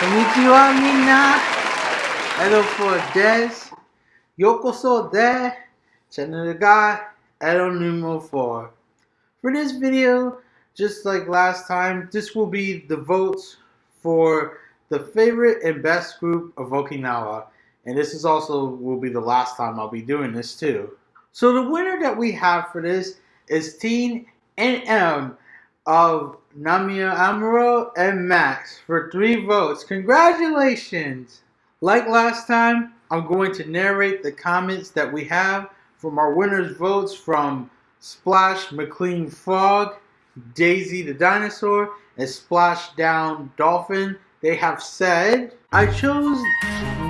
Konnichiwa minna. Hello for Des. Yokoso de. Channel guy. Edo numero 4. For this video, just like last time, this will be the votes for the favorite and best group of Okinawa. And this is also will be the last time I'll be doing this too. So the winner that we have for this is Teen NM of Namie Amuro and Max for three votes. Congratulations! Like last time, I'm going to narrate the comments that we have from our winners' votes from Splash McLean Frog, Daisy the Dinosaur, and Splash Down Dolphin. They have said, I chose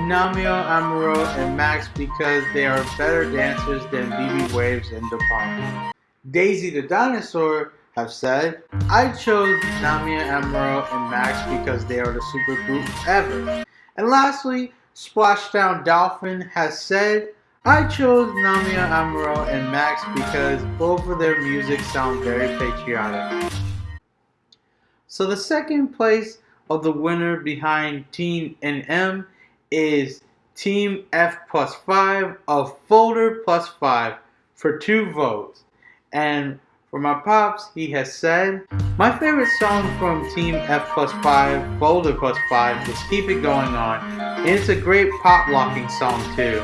Namie Amuro and Max because they are better dancers than BB Waves and DA PUMP. Daisy the Dinosaur have said, I chose Namie Amuro and Max because they are the super group ever. And lastly, Splashdown Dolphin has said, I chose Namie Amuro and Max because both of their music sound very patriotic. So the second place of the winner behind Team NM is Team F plus 5 of Folder plus 5 for two votes. And for my pops, he has said, My favorite song from Team F plus 5, Folder plus 5 is Keep It Going On. And it's a great pop locking song too.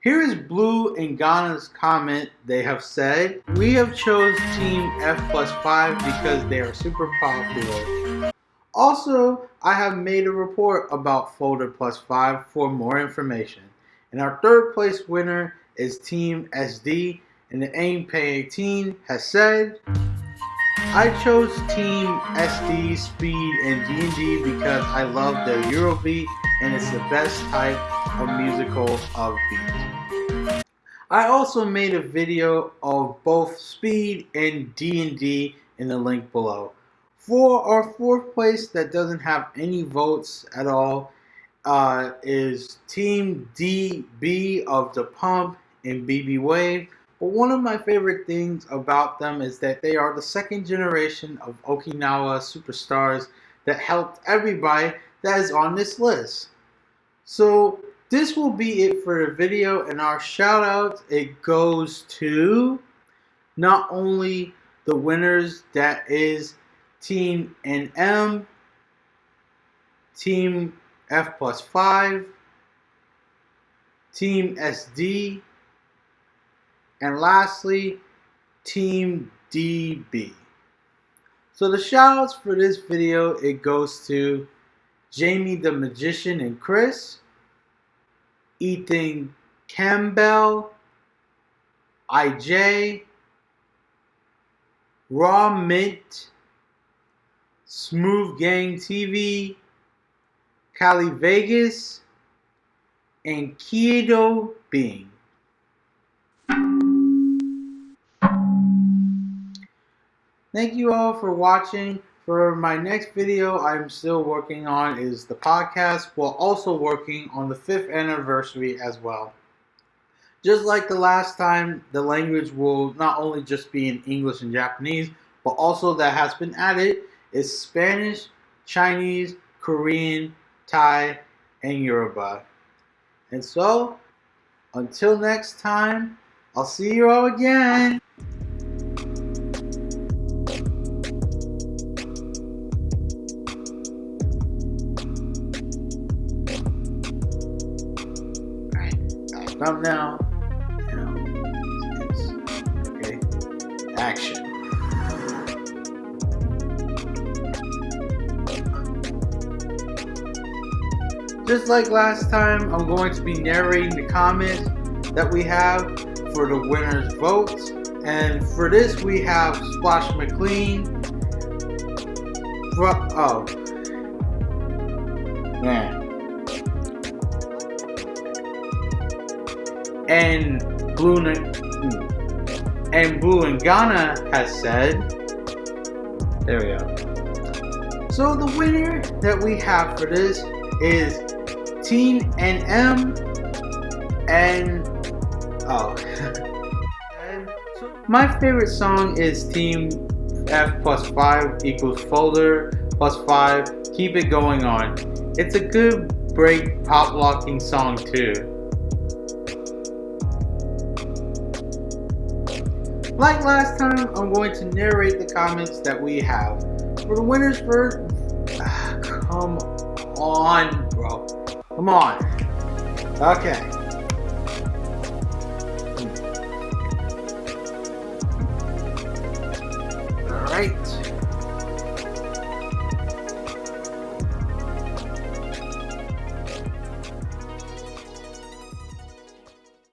Here is Blue and Ghana's comment. They have said, We have chose Team F plus 5 because they are super popular. Also, I have made a report about Folder Plus 5 for more information. And our third place winner is Team SD, and the AIM Pay 18 has said, I chose Team SD, Speed, and D&D because I love the Eurobeat and it's the best type of musical of beat. I also made a video of both Speed and D&D in the link below. For our fourth place that doesn't have any votes at all uh, is Team DB of the Pump and BB Wave. But one of my favorite things about them is that they are the second generation of Okinawa superstars that helped everybody that is on this list. So this will be it for the video and our shout out it goes to not only the winners that is Team NM, Team F plus 5, Team SD, and lastly, Team DB. So the shoutouts for this video, it goes to Jamie the Magician and Chris, Ethan Campbell, IJ, Raw Mint, Smooth Gang TV, Cali Vegas, and Kiedo Bing. Thank you all for watching. For my next video I'm still working on is the podcast while also working on the 5th anniversary as well. Just like the last time, the language will not only just be in English and Japanese, but also that has been added is Spanish, Chinese, Korean, Thai, and Yoruba. And so, until next time, I'll see you all again. Alright, now. okay. Action. Just like last time, I'm going to be narrating the comments that we have for the winner's votes. And for this, we have Splash McLean. Oh. And Blue and Blue and Ghana has said, there we go. So the winner that we have for this is Team NM and oh and so my favorite song is Team F plus 5 equals folder plus 5, keep it going on. It's a good break pop locking song too. Like last time, I'm going to narrate the comments that we have. For the winners first, ah, come on, bro. Come on. Okay. Alright.